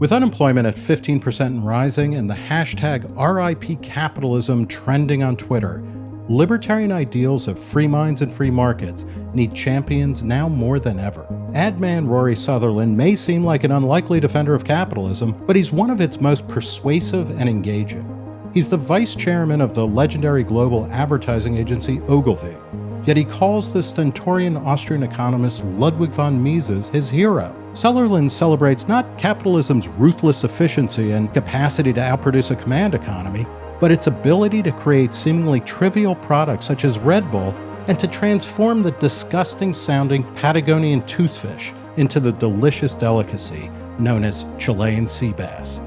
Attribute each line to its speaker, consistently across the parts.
Speaker 1: With unemployment at 15% and rising and the hashtag RIP capitalism trending on Twitter, libertarian ideals of free minds and free markets need champions now more than ever. Ad man Rory Sutherland may seem like an unlikely defender of capitalism, but he's one of its most persuasive and engaging. He's the vice chairman of the legendary global advertising agency Ogilvy, yet he calls the stentorian Austrian economist Ludwig von Mises his hero. Sutherland celebrates not capitalism's ruthless efficiency and capacity to outproduce a command economy, but its ability to create seemingly trivial products such as Red Bull and to transform the disgusting sounding Patagonian toothfish into the delicious delicacy known as Chilean sea bass.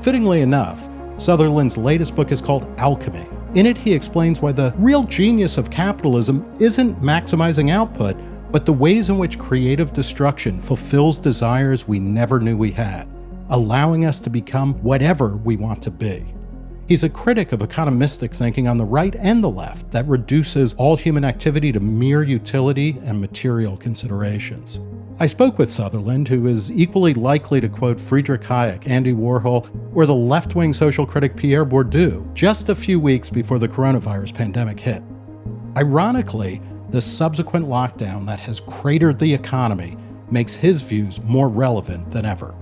Speaker 1: Fittingly enough, Sutherland's latest book is called Alchemy. In it, he explains why the real genius of capitalism isn't maximizing output, but the ways in which creative destruction fulfills desires we never knew we had, allowing us to become whatever we want to be. He's a critic of economistic thinking on the right and the left that reduces all human activity to mere utility and material considerations. I spoke with Sutherland, who is equally likely to quote Friedrich Hayek, Andy Warhol, or the left wing social critic Pierre Bourdieu just a few weeks before the coronavirus pandemic hit. Ironically, the subsequent lockdown that has cratered the economy makes his views more relevant than ever.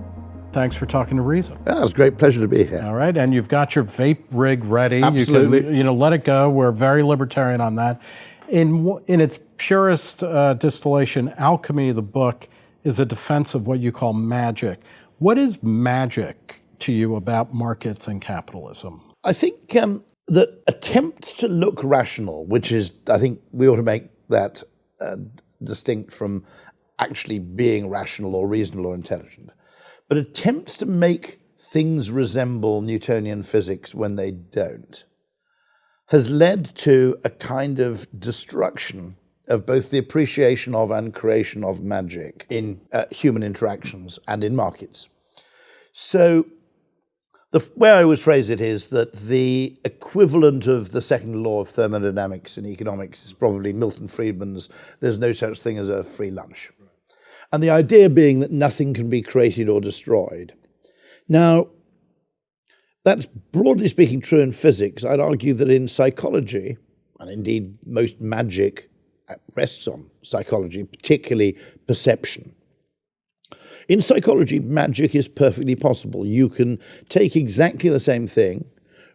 Speaker 1: Thanks for talking to Reason.
Speaker 2: Yeah, it's a great pleasure to be here.
Speaker 1: All right, and you've got your vape rig ready.
Speaker 2: Absolutely.
Speaker 1: You can, you know, let it go. We're very libertarian on that. In in its purest uh, distillation, alchemy, the book, is a defense of what you call magic. What is magic to you about markets and capitalism?
Speaker 2: I think um, that attempts to look rational, which is, I think we ought to make that uh, distinct from actually being rational or reasonable or intelligent but attempts to make things resemble Newtonian physics when they don't has led to a kind of destruction of both the appreciation of and creation of magic in uh, human interactions and in markets. So the way I always phrase it is that the equivalent of the second law of thermodynamics in economics is probably Milton Friedman's there's no such thing as a free lunch and the idea being that nothing can be created or destroyed. Now, that's broadly speaking true in physics. I'd argue that in psychology, and indeed most magic rests on psychology, particularly perception. In psychology, magic is perfectly possible. You can take exactly the same thing,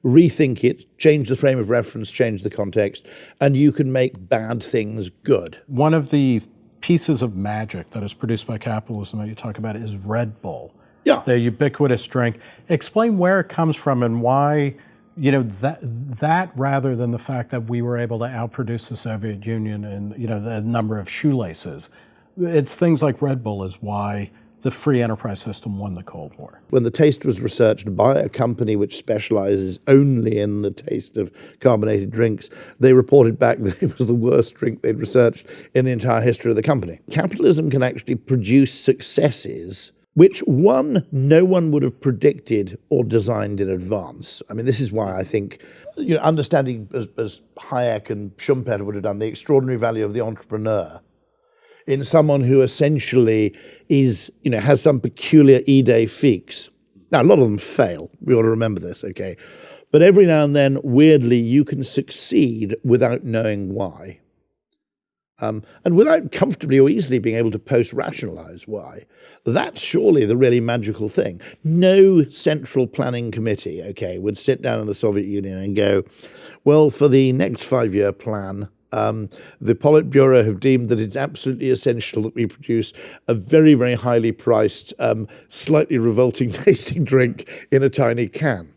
Speaker 2: rethink it, change the frame of reference, change the context, and you can make bad things good.
Speaker 1: One of the pieces of magic that is produced by capitalism that you talk about is Red Bull.
Speaker 2: Yeah.
Speaker 1: The ubiquitous drink. Explain where it comes from and why, you know, that that rather than the fact that we were able to outproduce the Soviet Union in, you know, the number of shoelaces. It's things like Red Bull is why the free enterprise system won the Cold War.
Speaker 2: When the taste was researched by a company which specializes only in the taste of carbonated drinks, they reported back that it was the worst drink they'd researched in the entire history of the company. Capitalism can actually produce successes which one, no one would have predicted or designed in advance. I mean, this is why I think, you know, understanding as, as Hayek and Schumpeter would have done, the extraordinary value of the entrepreneur in someone who essentially is, you know, has some peculiar idée fixe. Now, a lot of them fail. We ought to remember this, okay? But every now and then, weirdly, you can succeed without knowing why. Um, and without comfortably or easily being able to post rationalize why. That's surely the really magical thing. No central planning committee, okay, would sit down in the Soviet Union and go, well, for the next five year plan, um, the Politburo have deemed that it's absolutely essential that we produce a very, very highly priced, um, slightly revolting tasting drink in a tiny can.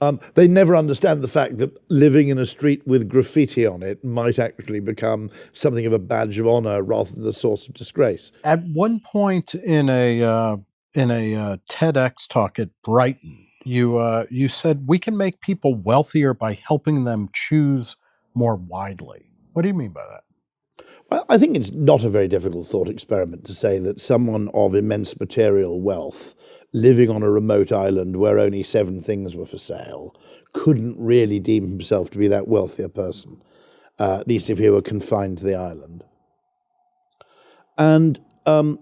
Speaker 2: Um, they never understand the fact that living in a street with graffiti on it might actually become something of a badge of honor rather than the source of disgrace.
Speaker 1: At one point in a uh, in a uh, TEDx talk at Brighton, you uh, you said we can make people wealthier by helping them choose more widely. What do you mean by that?
Speaker 2: Well, I think it's not a very difficult thought experiment to say that someone of immense material wealth living on a remote island where only seven things were for sale couldn't really deem himself to be that wealthy a person, uh, at least if he were confined to the island. And um,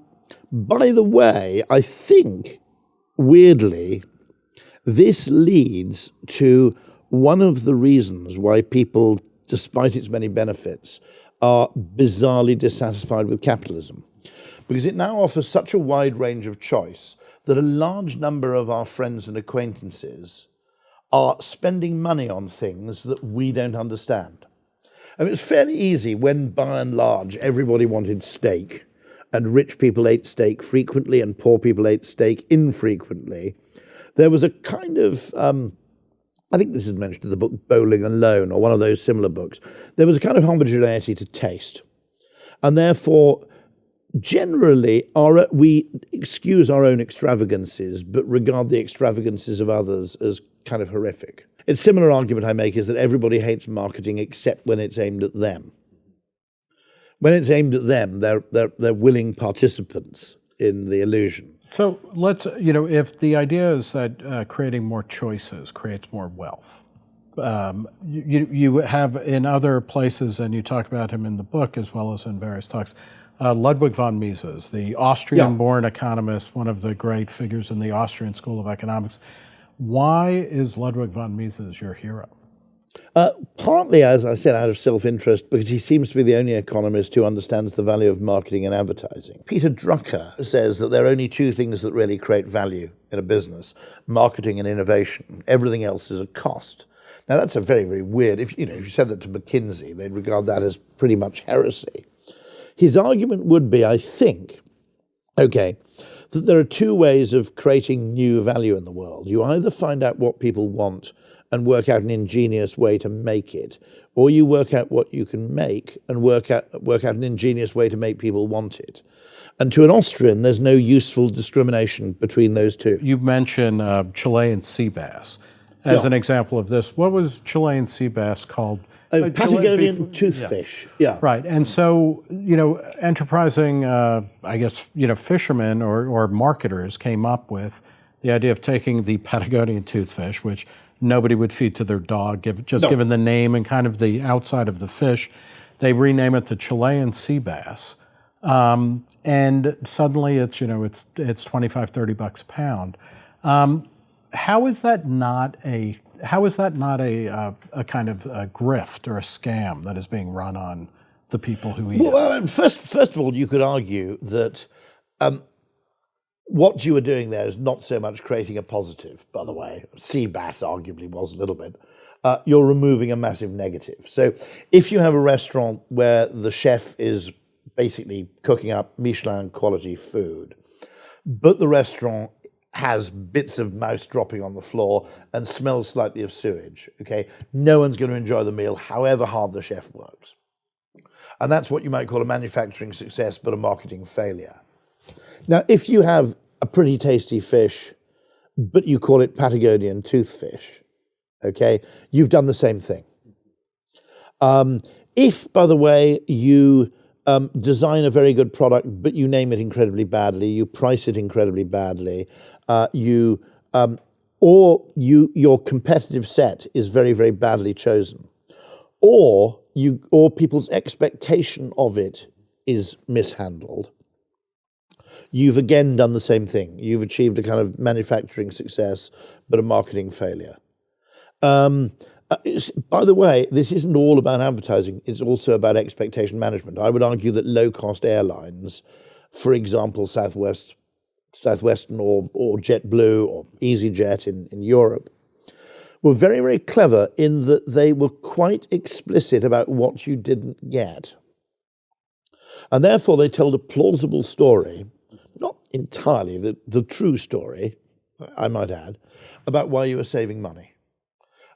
Speaker 2: by the way, I think weirdly, this leads to one of the reasons why people, despite its many benefits, are bizarrely dissatisfied with capitalism. Because it now offers such a wide range of choice that a large number of our friends and acquaintances are spending money on things that we don't understand. I mean, it's fairly easy when, by and large, everybody wanted steak, and rich people ate steak frequently, and poor people ate steak infrequently. There was a kind of, um, I think this is mentioned in the book Bowling Alone, or one of those similar books. There was a kind of homogeneity to taste. And therefore, generally, our, we excuse our own extravagances, but regard the extravagances of others as kind of horrific. A similar argument I make is that everybody hates marketing except when it's aimed at them. When it's aimed at them, they're, they're, they're willing participants in the illusion.
Speaker 1: So let's, you know, if the idea is that uh, creating more choices creates more wealth, um, you, you have in other places, and you talk about him in the book as well as in various talks, uh, Ludwig von Mises, the Austrian-born yeah. economist, one of the great figures in the Austrian School of Economics. Why is Ludwig von Mises your hero?
Speaker 2: Uh, partly, as I said, out of self-interest, because he seems to be the only economist who understands the value of marketing and advertising. Peter Drucker says that there are only two things that really create value in a business, marketing and innovation. Everything else is a cost. Now, that's a very, very weird, if you, know, if you said that to McKinsey, they'd regard that as pretty much heresy. His argument would be, I think, okay, that there are two ways of creating new value in the world. You either find out what people want and work out an ingenious way to make it, or you work out what you can make and work out, work out an ingenious way to make people want it. And to an Austrian, there's no useful discrimination between those two.
Speaker 1: You mentioned uh, Chilean sea bass as yeah. an example of this. What was Chilean sea bass called
Speaker 2: a Patagonian toothfish. Yeah.
Speaker 1: yeah. Right. And so, you know, enterprising, uh, I guess, you know, fishermen or, or marketers came up with the idea of taking the Patagonian toothfish, which nobody would feed to their dog, give, just no. given the name and kind of the outside of the fish. They rename it the Chilean sea bass. Um, and suddenly it's, you know, it's, it's 25, 30 bucks a pound. Um, how is that not a how is that not a, uh, a kind of a grift or a scam that is being run on the people who eat
Speaker 2: well, it? First, first of all, you could argue that um, what you were doing there is not so much creating a positive, by the way. Sea bass arguably was a little bit. Uh, you're removing a massive negative. So if you have a restaurant where the chef is basically cooking up Michelin quality food, but the restaurant has bits of mouse dropping on the floor and smells slightly of sewage. Okay, no one's going to enjoy the meal, however hard the chef works. And that's what you might call a manufacturing success, but a marketing failure. Now, if you have a pretty tasty fish, but you call it Patagonian toothfish, okay, you've done the same thing. Um, if, by the way, you um, design a very good product, but you name it incredibly badly, you price it incredibly badly, uh, you um, or you your competitive set is very very badly chosen, or you or people's expectation of it is mishandled. You've again done the same thing. You've achieved a kind of manufacturing success, but a marketing failure. Um, uh, by the way, this isn't all about advertising. It's also about expectation management. I would argue that low cost airlines, for example, Southwest Southwestern or, or JetBlue or EasyJet in, in Europe, were very, very clever in that they were quite explicit about what you didn't get. And therefore, they told a plausible story, entirely the, the true story, I might add, about why you were saving money.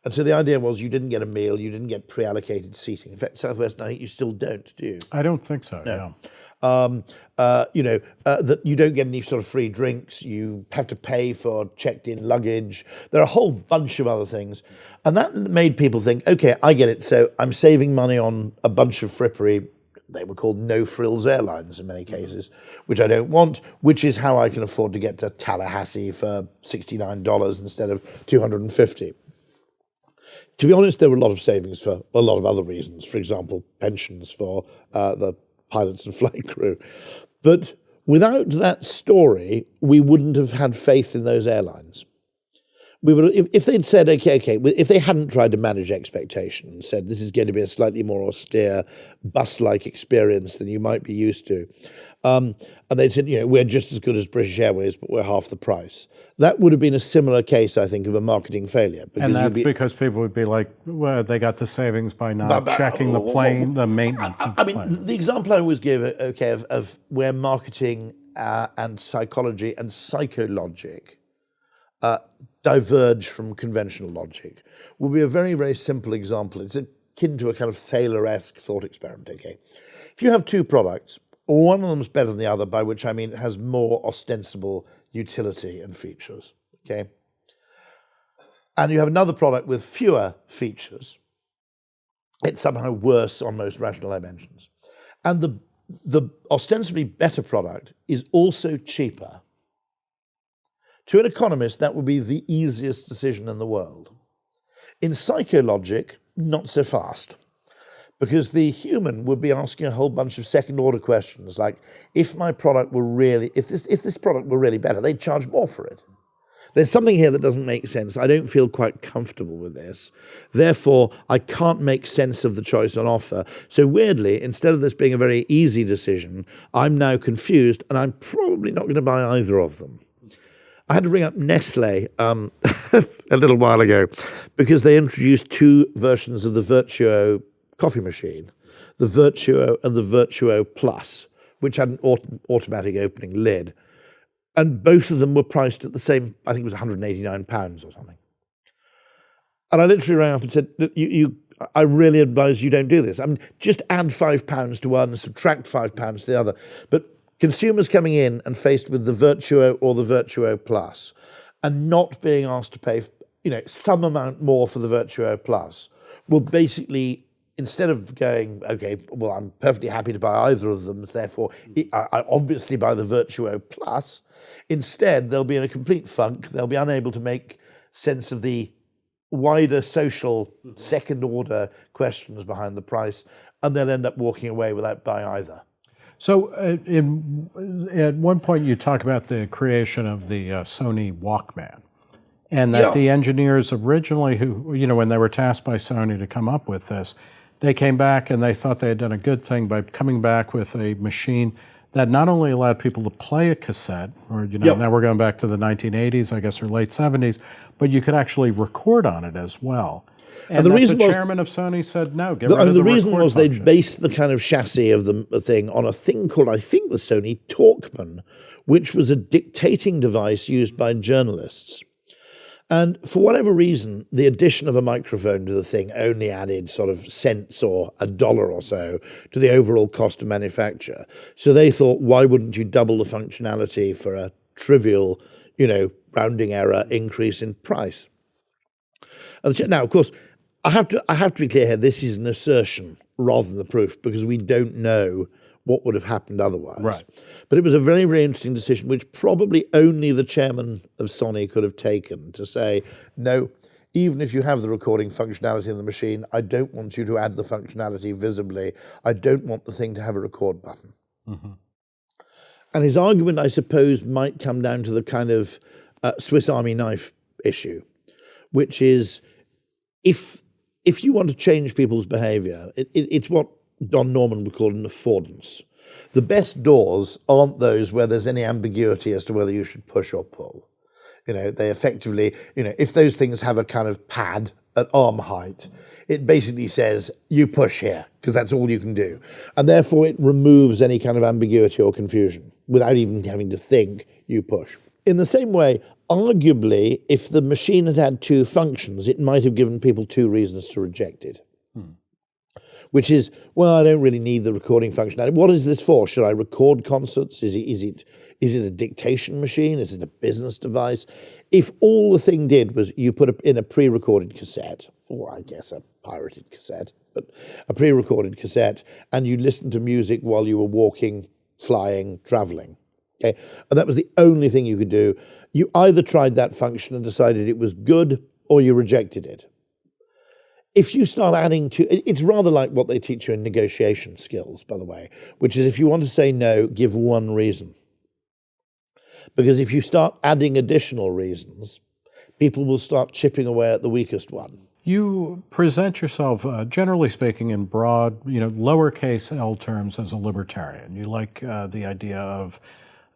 Speaker 2: And so the idea was you didn't get a meal, you didn't get pre-allocated seating. In fact, Southwest, I think you still don't, do you?
Speaker 1: I don't think so, no. Yeah
Speaker 2: um, uh, you know, uh, that you don't get any sort of free drinks, you have to pay for checked in luggage. There are a whole bunch of other things. And that made people think, okay, I get it. So I'm saving money on a bunch of frippery. They were called no frills airlines in many cases, which I don't want, which is how I can afford to get to Tallahassee for $69 instead of 250 to be honest, there were a lot of savings for a lot of other reasons. For example, pensions for uh, the pilots and flight crew. But Without that story, we wouldn't have had faith in those airlines. We would, if, if they'd said, okay, okay, if they hadn't tried to manage expectation and said this is going to be a slightly more austere bus-like experience than you might be used to, um, and they'd said, you know, we're just as good as British Airways, but we're half the price. That would have been a similar case, I think, of a marketing failure.
Speaker 1: And that's be, because people would be like, well, they got the savings by not but, but, checking the plane, the maintenance. I,
Speaker 2: I mean, plane. the example I always give, okay, of, of where marketing uh, and psychology and psychologic uh, diverge from conventional logic will be a very, very simple example. It's akin to a kind of Thaler-esque thought experiment, okay? If you have two products, one of them is better than the other, by which I mean it has more ostensible utility and features, okay? And you have another product with fewer features, it's somehow worse on most rational dimensions. And the, the ostensibly better product is also cheaper. To an economist, that would be the easiest decision in the world. In psychologic, not so fast because the human would be asking a whole bunch of second order questions like if my product were really if this if this product were really better they'd charge more for it. There's something here that doesn't make sense. I don't feel quite comfortable with this. Therefore i can't make sense of the choice on offer. So weirdly instead of this being a very easy decision i'm now confused and i'm probably not going to buy either of them I had to ring up Nestle um, a little while ago because they introduced two versions of the Vertuo coffee machine, the Vertuo and the Vertuo Plus, which had an auto automatic opening lid. And both of them were priced at the same, I think it was 189 pounds or something. And I literally rang up and said, you, you, I really advise you don't do this. I mean, just add five pounds to one, subtract five pounds to the other. But consumers coming in and faced with the Vertuo or the Vertuo Plus and not being asked to pay, you know, some amount more for the Vertuo Plus will basically instead of going, okay, well, I'm perfectly happy to buy either of them, therefore I, I obviously buy the Vertuo Plus, instead they'll be in a complete funk. They'll be unable to make sense of the wider social mm-hmm. second order questions behind the price, and they'll end up walking away without buying either.
Speaker 1: So, uh, in, at one point, you talk about the creation of the uh, Sony Walkman, and that yeah. the engineers originally, who you know, when they were tasked by Sony to come up with this, they came back and they thought they had done a good thing by coming back with a machine that not only allowed people to play a cassette, or you know, yep. now we're going back to the 1980s, I guess, or late 70s, but you could actually record on it as well. And, and the reason the chairman was, of Sony said no. The, the,
Speaker 2: the reason was
Speaker 1: they
Speaker 2: based the kind of chassis of the thing on a thing called, I think, the Sony Talkman, which was a dictating device used by journalists. And for whatever reason, the addition of a microphone to the thing only added sort of cents or a dollar or so to the overall cost of manufacture. So they thought, why wouldn't you double the functionality for a trivial, you know, rounding error increase in price? Now, of course, I have to I have to be clear here. This is an assertion rather than the proof because we don't know what would have happened otherwise.
Speaker 1: Right.
Speaker 2: But it was a very, very interesting decision, which probably only the chairman of Sony could have taken to say, no, even if you have the recording functionality in the machine, I don't want you to add the functionality visibly. I don't want the thing to have a record button. Mm -hmm. And his argument, I suppose, might come down to the kind of uh, Swiss Army knife issue, which is if if you want to change people's behavior, it, it, it's what Don Norman would call an affordance. The best doors aren't those where there's any ambiguity as to whether you should push or pull. You know, they effectively, you know, if those things have a kind of pad at arm height, it basically says you push here because that's all you can do. And therefore it removes any kind of ambiguity or confusion without even having to think you push. In the same way, arguably, if the machine had had two functions, it might have given people two reasons to reject it hmm. which is, well, I don't really need the recording functionality. What is this for? Should I record concerts? Is it, is it, is it a dictation machine? Is it a business device? If all the thing did was you put in a pre-recorded cassette, or I guess a pirated cassette, but a pre-recorded cassette, and you listened to music while you were walking, flying, traveling, okay, and that was the only thing you could do, you either tried that function and decided it was good, or you rejected it if you start adding to it's rather like what they teach you in negotiation skills by the way which is if you want to say no give one reason Because if you start adding additional reasons, people will start chipping away at the weakest one.
Speaker 1: You present yourself, uh, generally speaking, in broad, you know, lowercase l terms as a libertarian. You like uh, the idea of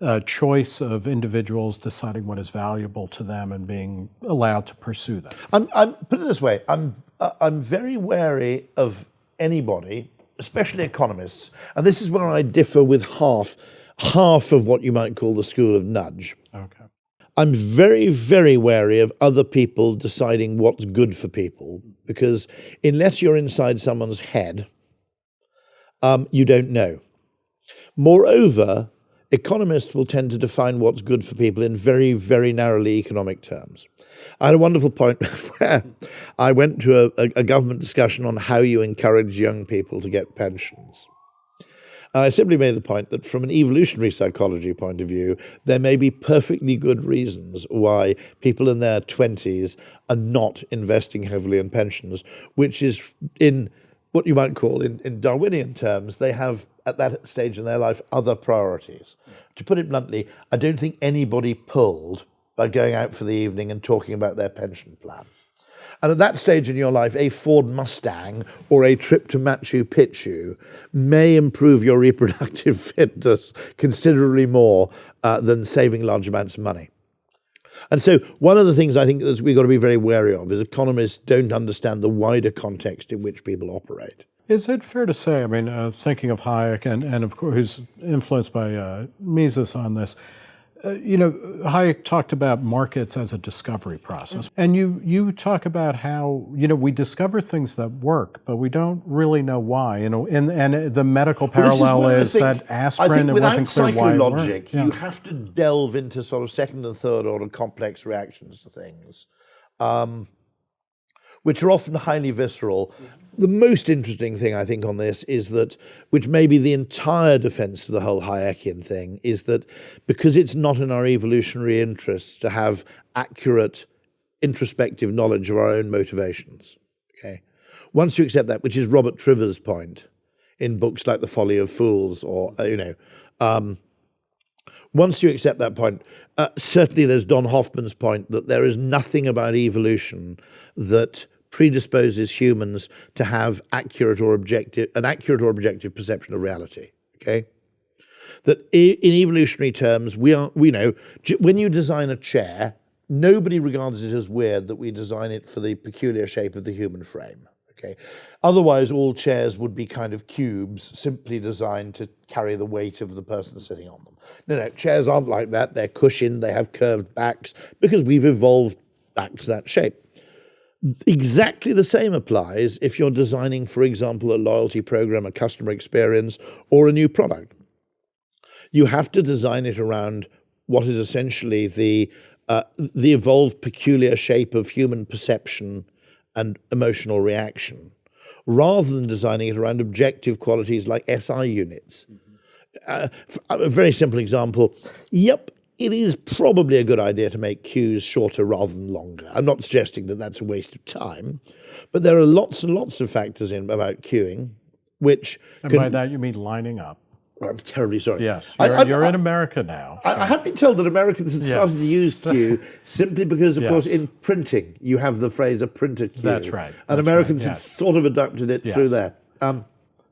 Speaker 1: uh, choice of individuals deciding what is valuable to them and being allowed to pursue that.
Speaker 2: I'm, I'm put it this way: I'm uh, I'm very wary of anybody, especially economists, and this is where I differ with half half of what you might call the school of nudge.
Speaker 1: Okay.
Speaker 2: I'm very, very wary of other people deciding what's good for people because unless you're inside someone's head, um, you don't know. Moreover, economists will tend to define what's good for people in very, very narrowly economic terms. I had a wonderful point where I went to a, a, government discussion on how you encourage young people to get pensions. And I simply made the point that from an evolutionary psychology point of view, there may be perfectly good reasons why people in their 20s are not investing heavily in pensions, which is in what you might call, in, in Darwinian terms, they have at that stage in their life other priorities. To put it bluntly, I don't think anybody pulled by going out for the evening and talking about their pension plan. And at that stage in your life, a Ford Mustang or a trip to Machu Picchu may improve your reproductive fitness considerably more uh, than saving large amounts of money. And so, one of the things I think that we've got to be very wary of is economists don't understand the wider context in which people operate.
Speaker 1: Is it fair to say, I mean, uh, thinking of Hayek and, and of course, who's influenced by uh, Mises on this, uh, you know, Hayek talked about markets as a discovery process, mm-hmm. and you you talk about how you know we discover things that work, but we don't really know why. You know, and and the medical parallel well, is, is that aspirin
Speaker 2: it
Speaker 1: wasn't clear why.
Speaker 2: Logic, yeah. you have to delve into sort of second and third order complex reactions to things. Um, which are often highly visceral the most interesting thing I think on this is that, which may be the entire defense of the whole Hayekian thing, is that because it's not in our evolutionary interests to have accurate introspective knowledge of our own motivations. Okay, once you accept that, which is Robert Trivers' point in books like The Folly of Fools, or uh, you know, um, once you accept that point, uh, certainly there's Don Hoffman's point that there is nothing about evolution that predisposes humans to have accurate or objective an accurate or objective perception of reality. Okay, that in evolutionary terms, we are we know when you design a chair, nobody regards it as weird that we design it for the peculiar shape of the human frame. Okay, otherwise all chairs would be kind of cubes, simply designed to carry the weight of the person sitting on them. No, no, chairs aren't like that. They're cushioned. They have curved backs because we've evolved backs that shape. Exactly the same applies if you're designing, for example, a loyalty program, a customer experience, or a new product. You have to design it around what is essentially the uh, the evolved peculiar shape of human perception and emotional reaction, rather than designing it around objective qualities like SI units. Mm -hmm. uh, a very simple example. Yep, it is probably a good idea to make queues shorter rather than longer. I'm not suggesting that that's a waste of time, but there are lots and lots of factors in about queuing, which
Speaker 1: and by that you mean lining up.
Speaker 2: I'm terribly sorry.
Speaker 1: Yes, you're, I, I, you're I, in America now.
Speaker 2: So. I, have been told that Americans have started to use queue simply because, of yes. course, in printing you have the phrase a printer queue.
Speaker 1: That's right.
Speaker 2: And
Speaker 1: That's
Speaker 2: Americans
Speaker 1: right.
Speaker 2: yes. have sort of adopted it yes. through there. Um,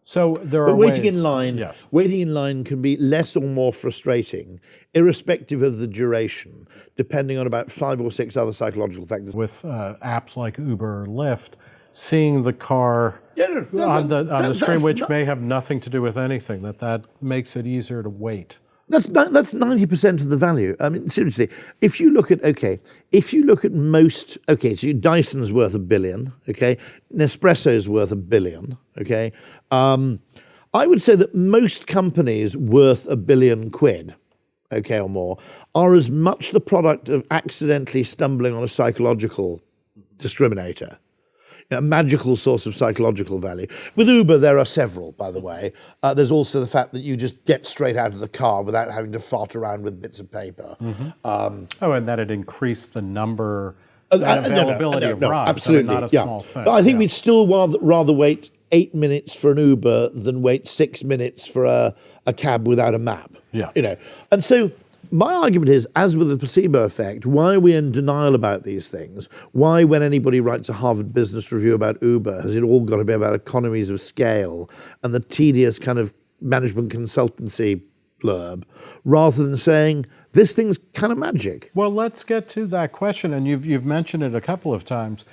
Speaker 1: so there are
Speaker 2: but waiting
Speaker 1: ways,
Speaker 2: in line.
Speaker 1: Yes.
Speaker 2: Waiting in line can be less or more frustrating, irrespective of the duration, depending on about five or six other psychological factors.
Speaker 1: With uh, apps like Uber or Lyft, seeing the car yeah, no, on the on that, the screen, which not, may have nothing to do with anything, that that makes it easier to wait.
Speaker 2: That's that's ninety percent of the value. I mean, seriously, if you look at okay, if you look at most okay, so Dyson's worth a billion, okay, Nespresso's worth a billion, okay, um, I would say that most companies worth a billion quid, okay, or more, are as much the product of accidentally stumbling on a psychological discriminator, a magical source of psychological value. With Uber, there are several, by the way. Uh, there's also the fact that you just get straight out of the car without having to fart around with bits of paper. Mm -hmm. um,
Speaker 1: oh, and that it increased the number. Uh, uh, availability no, no, no, of rides.
Speaker 2: Absolutely,
Speaker 1: I mean,
Speaker 2: yeah.
Speaker 1: Thing,
Speaker 2: but I think
Speaker 1: yeah.
Speaker 2: we'd still rather, rather wait eight minutes for an Uber than wait six minutes for a, a cab without a map.
Speaker 1: Yeah.
Speaker 2: You know, and so my argument is, as with the placebo effect, why are we in denial about these things? Why, when anybody writes a Harvard Business Review about Uber, has it all got to be about economies of scale and the tedious kind of management consultancy blurb, rather than saying this thing's kind of magic?
Speaker 1: Well, let's get to that question, and you've you've mentioned it a couple of times.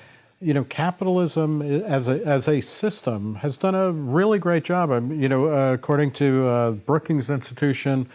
Speaker 1: You know, capitalism as a as a system has done a really great job. You know, uh, according to uh, Brookings Institution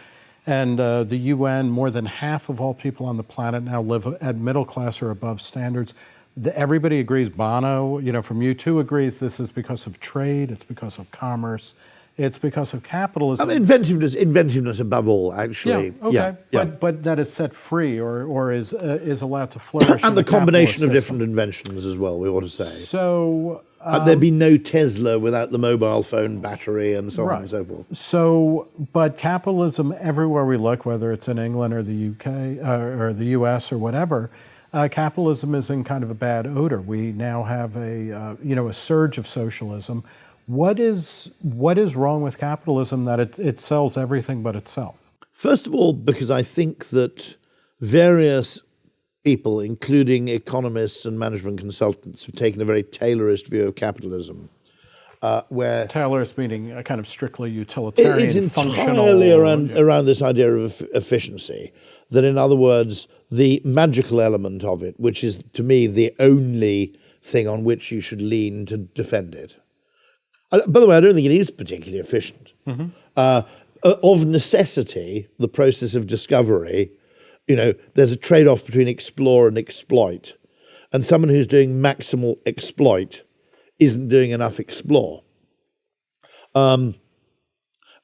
Speaker 1: and uh, the UN, more than half of all people on the planet now live at middle class or above standards. The, everybody agrees, Bono, you know, from U2 agrees this is because of trade, it's because of commerce, it's because of capitalism.
Speaker 2: Inventiveness, inventiveness above all, actually.
Speaker 1: Yeah, okay. Yeah, yeah. But, but that is set free or, or is, uh, is allowed to flourish.
Speaker 2: and the, the combination of different inventions as well, we ought to say.
Speaker 1: So
Speaker 2: um, there'd be no Tesla without the mobile phone battery and so right. on and so forth.
Speaker 1: So, but capitalism everywhere we look, whether it's in England or the UK uh, or the US or whatever, uh, capitalism is in kind of a bad odor. We now have a uh, you know a surge of socialism. What is what is wrong with capitalism that it, it sells everything but itself?
Speaker 2: First of all, because I think that various people, including economists and management consultants, have taken a very Taylorist view of capitalism. Uh, where
Speaker 1: Taylorist meaning a kind of strictly utilitarian,
Speaker 2: it's entirely around yeah. around this idea of efficiency. That, in other words, the magical element of it, which is to me the only thing on which you should lean to defend it. I, by the way, I don't think it is particularly efficient. Mm -hmm. uh, of necessity, the process of discovery you know, there's a trade off between explore and exploit. And someone who's doing maximal exploit isn't doing enough explore. Um,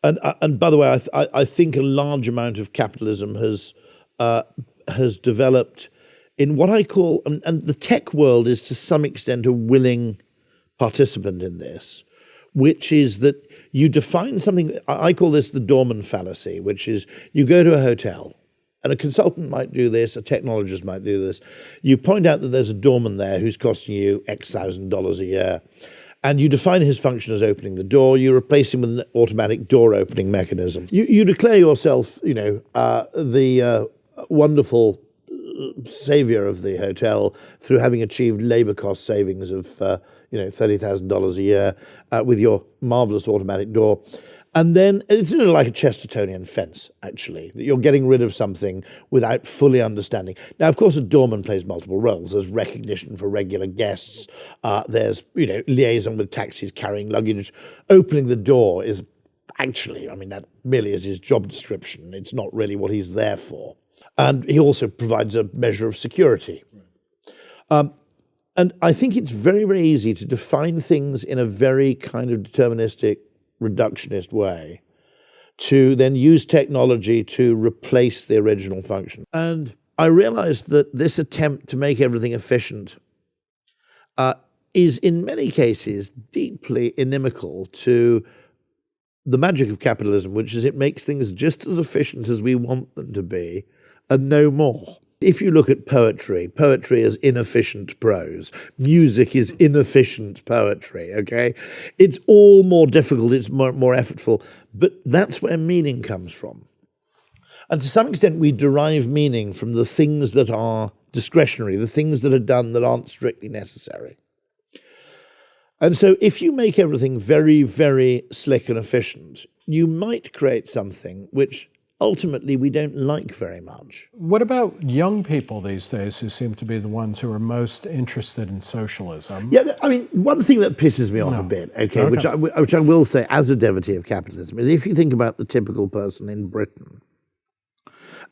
Speaker 2: and uh, and by the way, I, th I think a large amount of capitalism has uh, has developed in what I call, and, and the tech world is to some extent a willing participant in this, which is that you define something. I call this the doorman fallacy, which is you go to a hotel and a consultant might do this, a technologist might do this. You point out that there's a doorman there who's costing you X thousand dollars a year, and you define his function as opening the door. You replace him with an automatic door opening mechanism. You, you declare yourself, you know, uh, the uh, wonderful uh, savior of the hotel through having achieved labor cost savings of, uh, you know, $30,000 a year uh, with your marvelous automatic door. And then it's like a Chestertonian fence, actually, that you're getting rid of something without fully understanding. Now, of course, a doorman plays multiple roles. There's recognition for regular guests. Uh, there's, you know, liaison with taxis carrying luggage. Opening the door is actually, I mean, that merely is his job description. It's not really what he's there for. And he also provides a measure of security. Um, and I think it's very, very easy to define things in a very kind of deterministic reductionist way to then use technology to replace the original function. And I realized that this attempt to make everything efficient uh, is in many cases deeply inimical to the magic of capitalism, which is it makes things just as efficient as we want them to be and no more. If you look at poetry, poetry is inefficient prose. Music is inefficient poetry, okay? It's all more difficult, it's more, more effortful, but that's where meaning comes from. And to some extent, we derive meaning from the things that are discretionary, the things that are done that aren't strictly necessary. And so if you make everything very, very slick and efficient, you might create something which ultimately we don't like very much.
Speaker 1: What about young people these days who seem to be the ones who are most interested in socialism?
Speaker 2: Yeah, I mean, one thing that pisses me off no. a bit, okay, okay, Which, I, which I will say as a devotee of capitalism, is if you think about the typical person in Britain,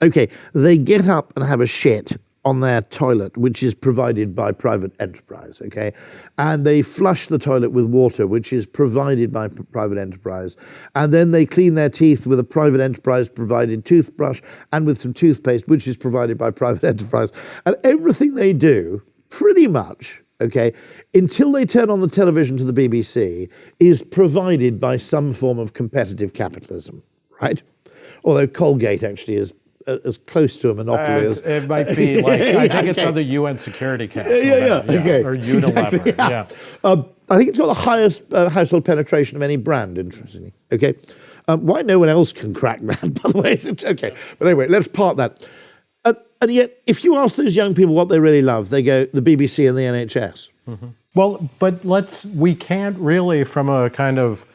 Speaker 2: okay, they get up and have a shit on their toilet, which is provided by private enterprise, okay? And they flush the toilet with water, which is provided by private enterprise. And then they clean their teeth with a private enterprise provided toothbrush and with some toothpaste, which is provided by private enterprise. And everything they do, pretty much, okay, until they turn on the television to the BBC, is provided by some form of competitive capitalism, right? Although Colgate actually is as close to a monopoly as
Speaker 1: it might be like I think it's on the UN Security Council.
Speaker 2: yeah, yeah,
Speaker 1: now,
Speaker 2: okay.
Speaker 1: or Unilever.
Speaker 2: Exactly, yeah.
Speaker 1: yeah.
Speaker 2: Um, I think it's got the highest uh, household penetration of any brand, interestingly. Okay. Um, why no one else can crack that, by the way? Okay. But anyway, let's part that. And, and yet, if you ask those young people what they really love, they go the BBC and the NHS.
Speaker 1: Well, but let's, we can't really, from a kind of,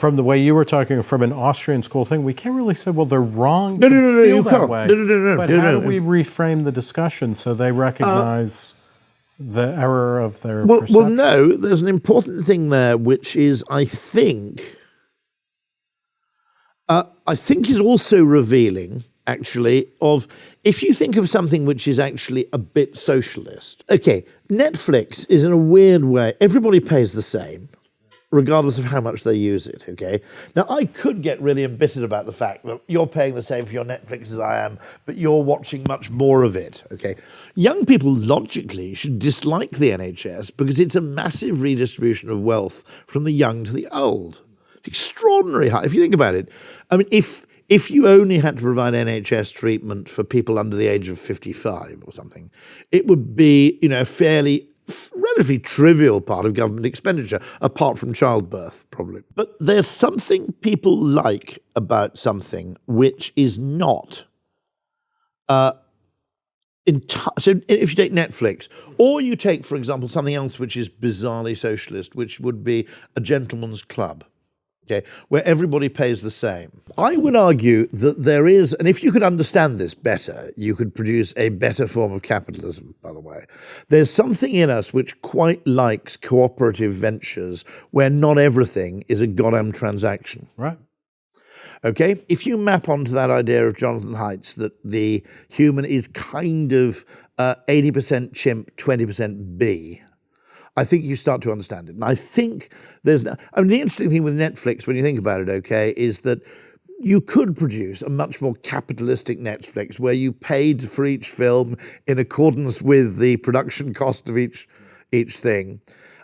Speaker 1: from the way you were talking, from an Austrian school thing, we can't really say, well, they're wrong
Speaker 2: No, no, no, no, you can't.
Speaker 1: way.
Speaker 2: No, no, no, no,
Speaker 1: But
Speaker 2: no,
Speaker 1: how
Speaker 2: no.
Speaker 1: do we reframe the discussion so they recognize the error of their
Speaker 2: Well, well, no, there's an important thing there, which is, I think, uh, I think is also revealing, actually, of if you think of something which is actually a bit socialist. Okay, Netflix is in a weird way, everybody pays the same. Regardless of how much they use it, okay? Now, I could get really embittered about the fact that you're paying the same for your Netflix as I am, but you're watching much more of it, okay? Young people, logically, should dislike the NHS because it's a massive redistribution of wealth from the young to the old extraordinary high. If you think about it, I mean, if if you only had to provide NHS treatment for people under the age of fifty-five or something, it would be you know fairly relatively trivial part of government expenditure, apart from childbirth, probably. But there's something people like about something which is not. Uh, so if you take Netflix, or you take, for example, something else which is bizarrely socialist, which would be a gentleman's club okay, where everybody pays the same. I would argue that there is, and if you could understand this better, you could produce a better form of capitalism, by the way. There's something in us which quite likes cooperative ventures where not everything is a goddamn transaction.
Speaker 1: Right.
Speaker 2: Okay, if you map onto that idea of Jonathan Haidt's that the human is kind of uh, 80% chimp, 20% bee, I think you start to understand it. And I think there's, no, I mean, the interesting thing with Netflix, when you think about it, okay, is that you could produce a much more capitalistic Netflix where you paid for each film in accordance with the production cost of each each thing.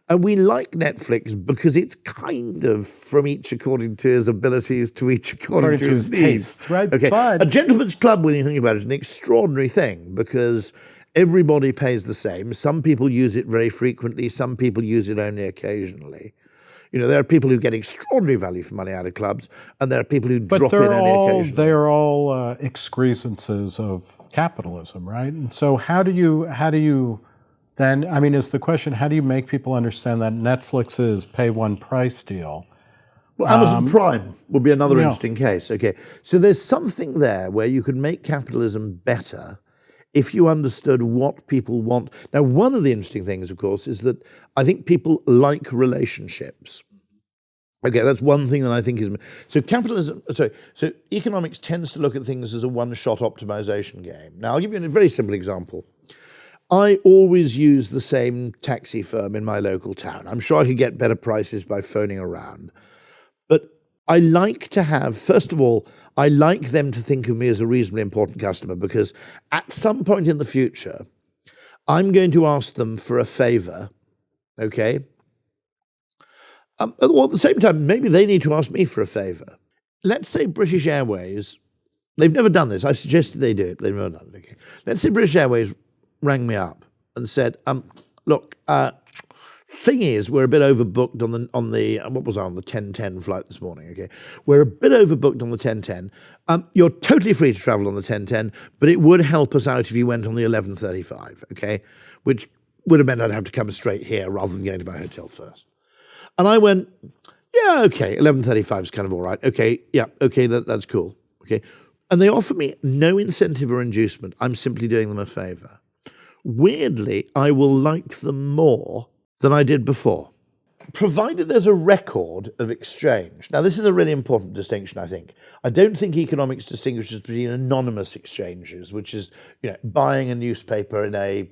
Speaker 2: And we like Netflix because it's kind of from each according to his abilities to each according,
Speaker 1: According
Speaker 2: to,
Speaker 1: to
Speaker 2: his,
Speaker 1: his
Speaker 2: needs.
Speaker 1: taste, right?
Speaker 2: Okay.
Speaker 1: But-
Speaker 2: a gentleman's club, when you think about it, is an extraordinary thing because everybody pays the same. Some people use it very frequently. Some people use it only occasionally. You know, there are people who get extraordinary value for money out of clubs, and there are people who
Speaker 1: But
Speaker 2: drop in only
Speaker 1: all
Speaker 2: occasionally.
Speaker 1: they're all uh, excrescences of capitalism, right? And so how do you how do you then I mean is the question how do you make people understand that Netflix is pay one price deal?
Speaker 2: Well, Amazon Prime would be another
Speaker 1: Um, yeah.
Speaker 2: interesting case. Okay, so there's something there where you could make capitalism better if you understood what people want. Now, one of the interesting things, of course, is that I think people like relationships. Okay, that's one thing that I think is so. Capitalism, uh, sorry, so economics tends to look at things as a one-shot optimization game. Now, I'll give you a very simple example. I always use the same taxi firm in my local town. I'm sure I could get better prices by phoning around. But I like to have, first of all, I like them to think of me as a reasonably important customer because at some point in the future, I'm going to ask them for a favor, okay? Um, well, at the same time, maybe they need to ask me for a favor. Let's say British Airways, they've never done this. I suggested they do it, they've never done it. Okay. Let's say British Airways rang me up and said, um, look, uh, thing is, we're a bit overbooked on the on the uh, what was I on the ten ten flight this morning. Okay, we're a bit overbooked on the ten ten. Um, you're totally free to travel on the ten ten, but it would help us out if you went on the eleven thirty five. Okay, which would have meant I'd have to come straight here rather than going to my hotel first. And I went, yeah, okay, eleven thirty five is kind of all right. Okay, yeah, okay, that, that's cool. Okay, and they offer me no incentive or inducement. I'm simply doing them a favor. Weirdly, I will like them more than I did before, provided there's a record of exchange. Now, this is a really important distinction, I think. I don't think economics distinguishes between anonymous exchanges, which is you know buying a newspaper in a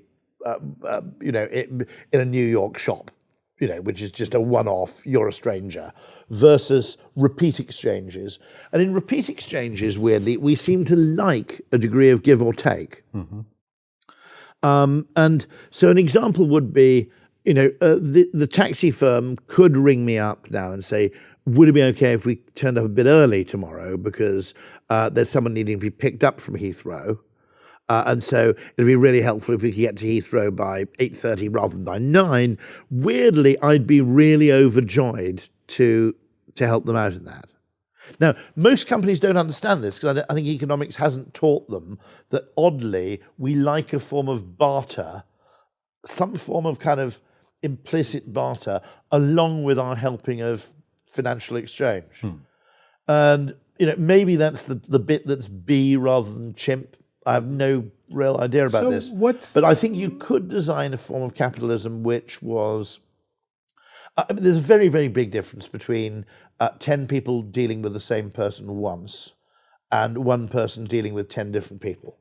Speaker 2: uh, uh, you know in, in a New York shop, you know, which is just a one-off. You're a stranger, versus repeat exchanges. And in repeat exchanges, weirdly, we seem to like a degree of give or take. Um, and so an example would be, you know, uh, the, the taxi firm could ring me up now and say, would it be okay if we turned up a bit early tomorrow because uh, there's someone needing to be picked up from Heathrow? Uh, and so it'd be really helpful if we could get to Heathrow by 8.30 rather than by 9. Weirdly, I'd be really overjoyed to, to help them out in that. Now, most companies don't understand this because I, I think economics hasn't taught them that oddly, we like a form of barter, some form of kind of implicit barter, along with our helping of financial exchange. Hmm. And you know, maybe that's the, the bit that's bee rather than chimp. I have no real idea about
Speaker 1: so
Speaker 2: this.
Speaker 1: What's...
Speaker 2: But I think you could design a form of capitalism which was. I mean, there's a very, very big difference between uh, 10 people dealing with the same person once and one person dealing with 10 different people.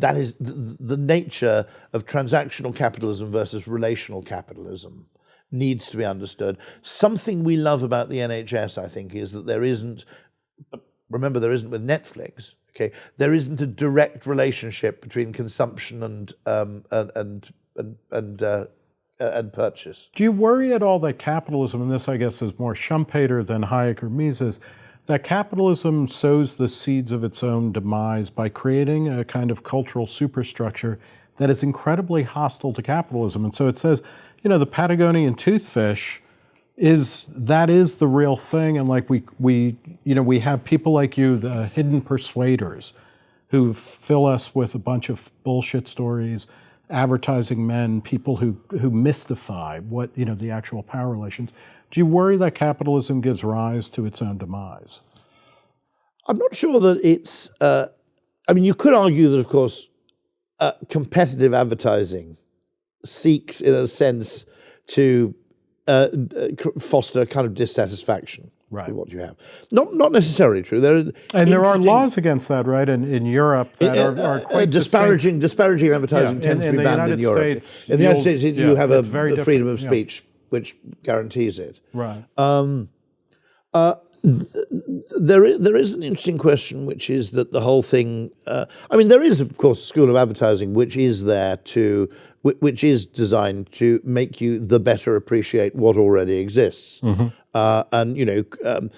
Speaker 2: That is the, the nature of transactional capitalism versus relational capitalism needs to be understood. Something we love about the NHS, I think, is that there isn't, remember, there isn't with Netflix, okay, there isn't a direct relationship between consumption and, um, and, and, and, and, uh, and purchase.
Speaker 1: Do you worry at all that capitalism, and this I guess is more Schumpeter than Hayek or Mises, that capitalism sows the seeds of its own demise by creating a kind of cultural superstructure that is incredibly hostile to capitalism. And so it says, you know, the Patagonian toothfish is that is the real thing and like we we you know we have people like you the hidden persuaders who fill us with a bunch of bullshit stories advertising men people who who mystify what you know the actual power relations do you worry that capitalism gives rise to its own demise
Speaker 2: i'm not sure that it's uh, i mean you could argue that of course uh, competitive advertising seeks, in a sense, to uh, foster a kind of dissatisfaction right. with what you have. Not not necessarily true. There
Speaker 1: and there are laws against that, right? In, in Europe that uh, are, are, uh, quite
Speaker 2: disparaging. Disparaging advertising yeah, tends in, to be banned in Europe.
Speaker 1: States,
Speaker 2: in the United States, yeah, you have a, a freedom of speech yeah. Which guarantees it.
Speaker 1: Right. Um,
Speaker 2: uh, there is, there is an interesting question, which is that the whole thing. Uh, I mean, there is, of course, a school of advertising which is there to which is designed to make you the better appreciate what already exists. Mm-hmm. Uh, and you know, um,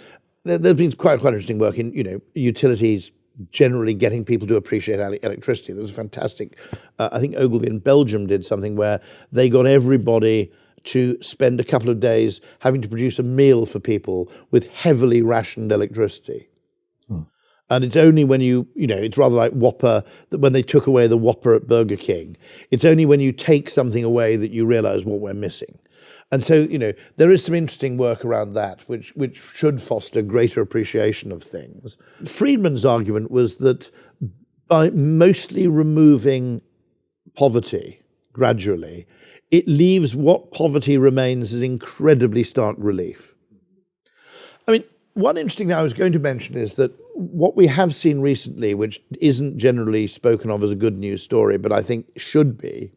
Speaker 2: there, has been quite quite interesting work in you know utilities generally getting people to appreciate electricity. There was a fantastic. Uh, I think Ogilvy in Belgium did something where they got everybody to spend a couple of days having to produce a meal for people with heavily rationed electricity. Hmm. And it's only when you, you know, it's rather like Whopper, that when they took away the Whopper at Burger King, it's only when you take something away that you realize what we're missing. And so, you know, there is some interesting work around that, which, which should foster greater appreciation of things. Friedman's argument was that by mostly removing poverty gradually, it leaves what poverty remains as incredibly stark relief. I mean, one interesting thing I was going to mention is that what we have seen recently, which isn't generally spoken of as a good news story, but I think should be,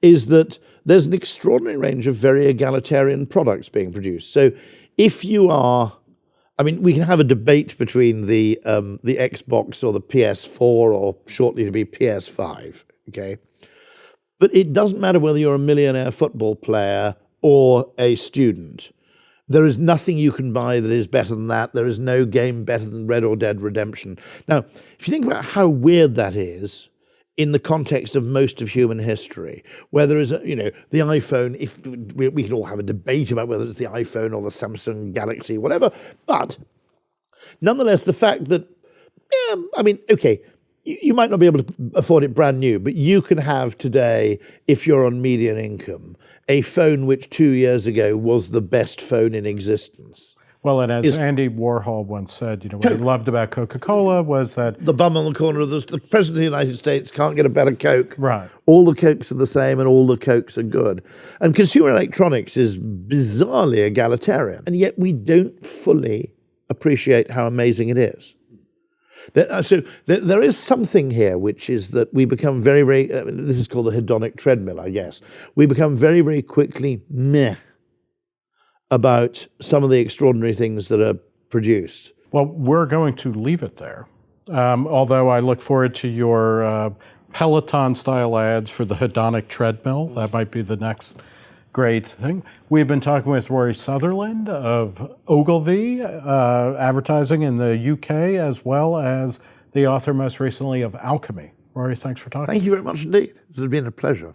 Speaker 2: is that there's an extraordinary range of very egalitarian products being produced. So if you are, I mean, we can have a debate between the um, the Xbox or the PS4 or shortly to be PS5, okay? But it doesn't matter whether you're a millionaire football player or a student there is nothing you can buy that is better than that. There is no game better than Red or Dead Redemption. Now, if you think about how weird that is in the context of most of human history, where there is, a, you know, the iPhone, if we, we can all have a debate about whether it's the iPhone or the Samsung Galaxy, whatever, but nonetheless, the fact that, yeah, I mean, okay, you might not be able to afford it brand new, but you can have today, if you're on median income, a phone which two years ago was the best phone in existence.
Speaker 1: Well, and as Andy Warhol once said, you know, what Coke. he loved about Coca-Cola was that
Speaker 2: the bum on the corner of the, the president of the United States can't get a better Coke.
Speaker 1: Right.
Speaker 2: All the Cokes are the same, and all the Cokes are good. And consumer electronics is bizarrely egalitarian, and yet we don't fully appreciate how amazing it is. Uh, so there is something here, which is that we become very, very, uh, this is called the hedonic treadmill, I guess. We become very, very quickly meh about some of the extraordinary things that are produced.
Speaker 1: Well, we're going to leave it there. Um, although I look forward to your uh, Peloton style ads for the hedonic treadmill. That might be the next great thing. We've been talking with Rory Sutherland of Ogilvy uh, Advertising in the UK, as well as the author most recently of Alchemy. Rory, thanks for talking.
Speaker 2: Thank you very much indeed. It has been a pleasure.